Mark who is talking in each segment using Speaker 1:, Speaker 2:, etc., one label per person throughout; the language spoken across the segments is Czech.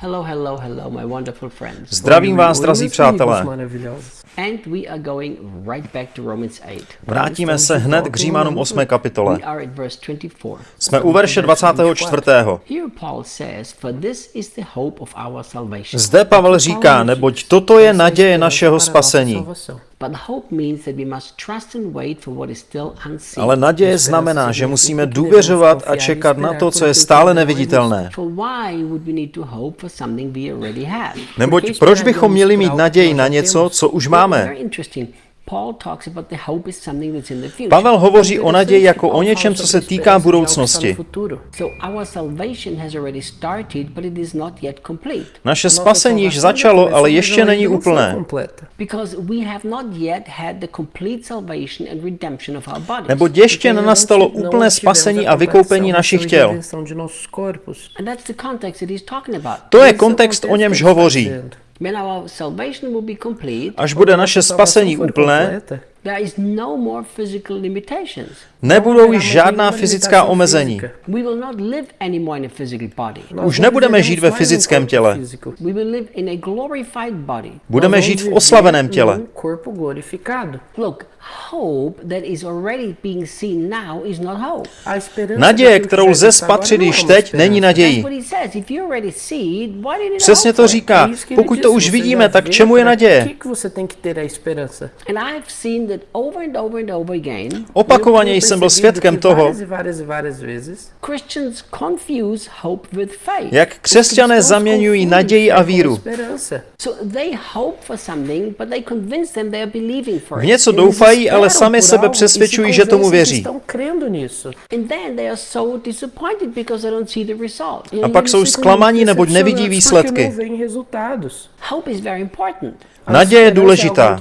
Speaker 1: Hello, hello, hello, my wonderful friends.
Speaker 2: Zdravím vás, drazí přátelé.
Speaker 1: And we are going right back to Romans 8.
Speaker 2: Vrátíme se hned k Římanům 8. kapitole.
Speaker 1: We are at verse 24.
Speaker 2: Jsme u verše 24.
Speaker 1: Here Paul says, for this is the hope of our salvation.
Speaker 2: Zde Pavel říká, neboť toto je naděje našeho spasení.
Speaker 1: But hope means that we must trust and wait for what is still unseen.
Speaker 2: Ale naděje znamená, že musíme důvěřovat a čekat na to, co je stále neviditelné.
Speaker 1: For why would we need to hope for something we already have?
Speaker 2: Neboť proč bychom měli mít naději na něco, co už máme?
Speaker 1: Future.
Speaker 2: Pavel hovoří o naději jako o něčem, co se týká budoucnosti. Naše spasení již začalo, ale ještě není úplné. Neboť ještě nenastalo úplné spasení a vykoupení našich těl. To je kontext, o němž hovoří. Až bude naše spasení úplné,
Speaker 1: there is no more physical limitations.
Speaker 2: nebudou již žádná fyzická omezení.
Speaker 1: We will not live anymore in a physical body.
Speaker 2: Už nebudeme žít ve fyzickém těle.
Speaker 1: We will live in a glorified body.
Speaker 2: Budeme žít v oslaveném těle.
Speaker 1: Look, hope that is already being seen now is not hope.
Speaker 2: Naděje, kterou lze spatřit již teď, není nadějí. Přesně to říká. Pokud to už vidíme, tak čemu je naděje?
Speaker 1: And I've seen that over and over and over again,
Speaker 2: Opakovaně jsem byl svědkem toho,
Speaker 1: Christians confuse hope with faith.
Speaker 2: jak křesťané zaměňují naději a víru.
Speaker 1: So they hope for something, but they convince them they are believing for
Speaker 2: V
Speaker 1: it.
Speaker 2: něco doufají, ale sami sebe přesvědčují, že tomu věří.
Speaker 1: And then they are so disappointed because they don't see the result.
Speaker 2: A pak jsou zklamaní, neboť nevidí výsledky. Naděje je důležitá,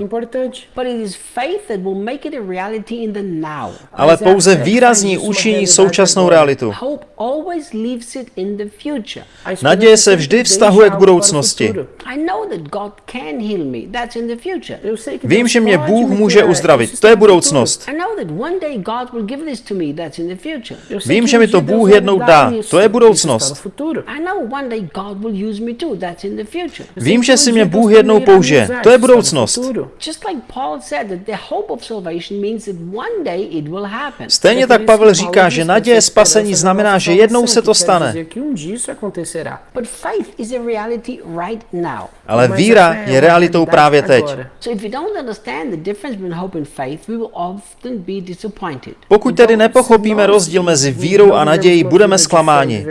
Speaker 1: But it is faith that will make it a reality in the now.
Speaker 2: ale pouze výrazní učiní současnou realitu. Naděje se vždy vztahuje k budoucnosti. Vím, že mě Bůh může uzdravit. To je budoucnost. Vím, že mi to Bůh jednou dá. To je budoucnost.
Speaker 1: I know one day God will use me too. That's in the future.
Speaker 2: Vím, že si mě Bůh jednou použije. To je budoucnost.
Speaker 1: Just like Paul said that the hope of salvation means that one day it will happen.
Speaker 2: Stejně tak Pavel říká, že naděje spasení znamená, že jednou se to stane.
Speaker 1: But faith is a reality right now.
Speaker 2: Ale víra je realitou právě teď.
Speaker 1: So if we don't understand the difference between hope and faith, we will often be disappointed.
Speaker 2: Pokud tedy nepochopíme rozdíl mezi vírou a nadějí, budeme zklamáni.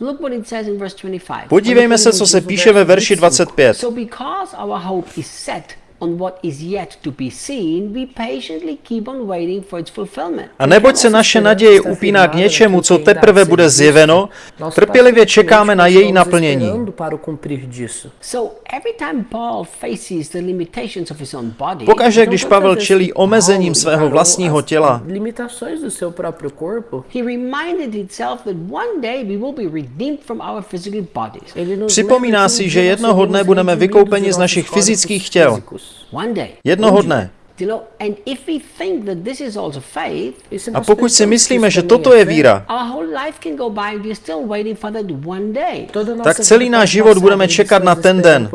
Speaker 1: Look what it says in verse 25.
Speaker 2: Podívejme se, co se píše ve verši 25.
Speaker 1: So because our hope is set on what is yet to be seen, we patiently keep on waiting for its fulfillment.
Speaker 2: A neboť se naše naděje upíná k něčemu, co teprve bude zjeveno, trpělivě čekáme na její naplnění.
Speaker 1: So every time Paul faces the limitations of his own body,
Speaker 2: Pokaže, když Pavel čelí omezením svého vlastního těla,
Speaker 3: limitações do seu próprio corpo,
Speaker 1: he reminded himself that one day we will be redeemed from our physical bodies.
Speaker 3: ele nos
Speaker 2: Připomíná si, že jednoho dne budeme vykoupeni z našich fyzických těl.
Speaker 3: Físicos.
Speaker 1: One day.
Speaker 2: Jednoho dne.
Speaker 1: You know, and if we think that this is also faith,
Speaker 3: se
Speaker 2: A pokud si myslíme, že toto je víra,
Speaker 1: our whole life can go by and we're still waiting for that one day.
Speaker 3: toda a nossa
Speaker 2: tak celý náš život budeme čekat na ten den.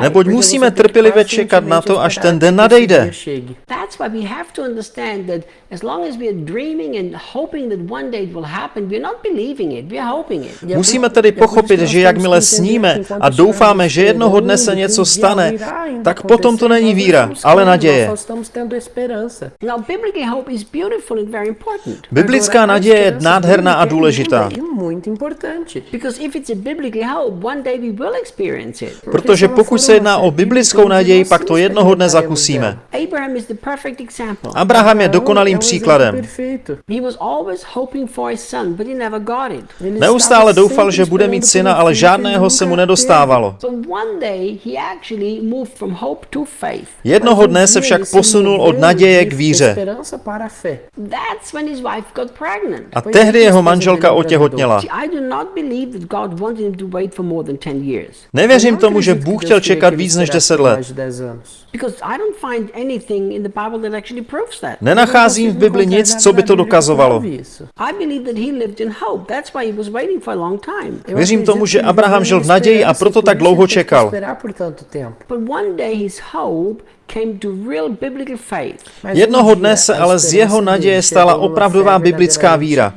Speaker 2: Neboť musíme trpělivě čekat na to, až ten den nadejde.
Speaker 3: chegue.
Speaker 1: That's why we have to understand that as long as we are dreaming and hoping that one day it will happen, we're not believing it, we're hoping it.
Speaker 3: É
Speaker 2: Musíme tedy pochopit, že jakmile sníme a doufáme, že jednoho dne se něco stane, tak potom to není víra, ale naděje.
Speaker 3: Nós estamos tendo esperança.
Speaker 1: Now, biblically, hope is beautiful and very important.
Speaker 2: Biblická naděje je nádherná a důležitá. Protože pokud se jedná o biblickou naději, pak to jednoho dne zakusíme.
Speaker 1: Abraham is the perfect example.
Speaker 2: Abraham je dokonalým příkladem.
Speaker 3: perfeito.
Speaker 1: He was always hoping for a son, but he never got it.
Speaker 3: Ele
Speaker 2: Neustále doufal, že bude mít syna, ale žádného se mu nedostávalo.
Speaker 1: So one day he actually moved from hope to faith.
Speaker 2: Jednoho dne se však posunul od naděje k víře.
Speaker 3: A fé.
Speaker 1: That's when his wife got pregnant.
Speaker 2: A tehdy jeho manželka otěhotněla.
Speaker 1: See, I do not believe that God wanted him to wait for more than 10 years.
Speaker 2: Nevěřím tomu, že Bůh chtěl čekat víc než 10 let.
Speaker 1: Because I don't find anything in the Bible that actually proves that.
Speaker 2: Nenacházím v Bibli nic, co by to dokazovalo.
Speaker 1: I believe that he lived in hope. That's why he was waiting for a long time.
Speaker 2: Věřím tomu, že Abraham žil v naději a proto tak dlouho čekal.
Speaker 1: But one day his hope came to real biblical faith.
Speaker 2: Jednoho dne se ale z jeho naděje stala opravdová biblická víra.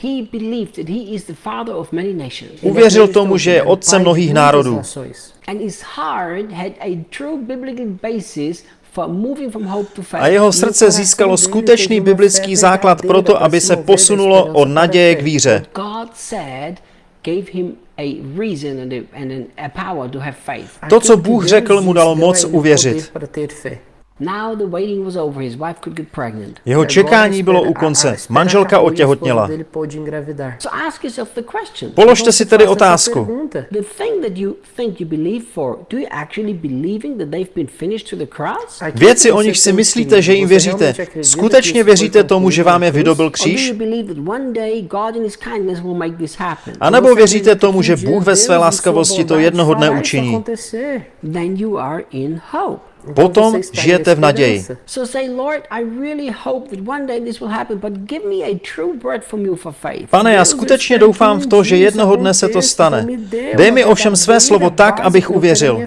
Speaker 1: He believed that he is the father of many nations.
Speaker 2: Uvěřil tomu, že je otcem mnohých národů.
Speaker 1: A true biblical basis for moving from hope to faith.
Speaker 2: A jeho srdce získalo skutečný biblický základ pro to, aby se posunulo od naděje k víře.
Speaker 1: God said gave him a reason and a, and a power to have faith.
Speaker 2: To, co Bůh řekl, mu dalo moc uvěřit.
Speaker 1: Now the waiting was over. His wife could get pregnant.
Speaker 2: Jeho čekání bylo u konce. Manželka otěhotněla.
Speaker 1: So ask yourself the question.
Speaker 2: Položte si tedy otázku.
Speaker 1: The thing that you think you believe for, do you actually believing that they've been finished to the cross?
Speaker 2: Věci, o nich si myslíte, že jim věříte, skutečně věříte tomu, že vám je vydobil kříž?
Speaker 1: you believe that one day God in his kindness will make this happen?
Speaker 2: A nebo věříte tomu, že Bůh ve své laskavosti to jednoho dne učiní? Potom žijete v naději.
Speaker 1: So say, Lord, I really hope that one day this will happen, but give me a true word from you for faith.
Speaker 2: Pane, já skutečně doufám v to, že jednoho dne se to stane. Dej mi ovšem své slovo tak, abych uvěřil.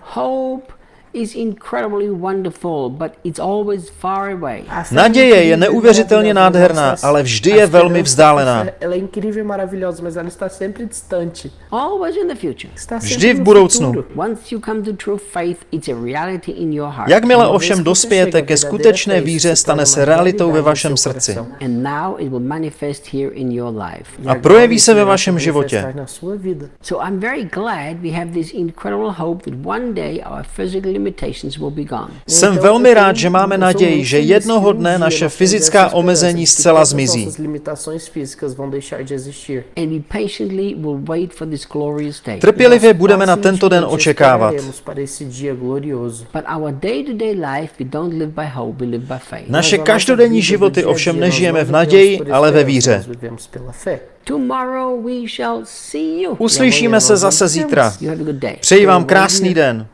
Speaker 1: Hope is incredibly wonderful, but it's always far away.
Speaker 2: Naděje je neuvěřitelně nádherná, ale vždy je velmi vzdálená. Vždy v
Speaker 3: no
Speaker 2: budoucnu.
Speaker 3: futuro.
Speaker 1: Once you come to true faith, it's a reality in your heart.
Speaker 2: Jakmile ovšem dospějete ke skutečné víře, stane se realitou ve vašem srdci.
Speaker 1: And now it will manifest here in your life.
Speaker 2: A projeví se ve vašem životě.
Speaker 1: So I'm very glad we have this incredible hope that one day our physical limitations will be gone.
Speaker 2: Jsem velmi rád, že máme naději, že jednoho dne naše fyzická omezení zcela zmizí.
Speaker 3: Nossas limitações físicas vão deixar de existir.
Speaker 1: And we patiently will wait for this glorious day.
Speaker 2: Trpělivě budeme na tento den očekávat.
Speaker 3: esperaremos para esse dia glorioso.
Speaker 1: But our day-to-day life, we don't live by hope, we live by faith.
Speaker 2: Naše každodenní životy ovšem nežijeme v naději, ale ve víře.
Speaker 3: nós vivemos pela fé.
Speaker 1: Tomorrow we shall see you.
Speaker 2: Uslyšíme se zase zítra. Přeji vám krásný den.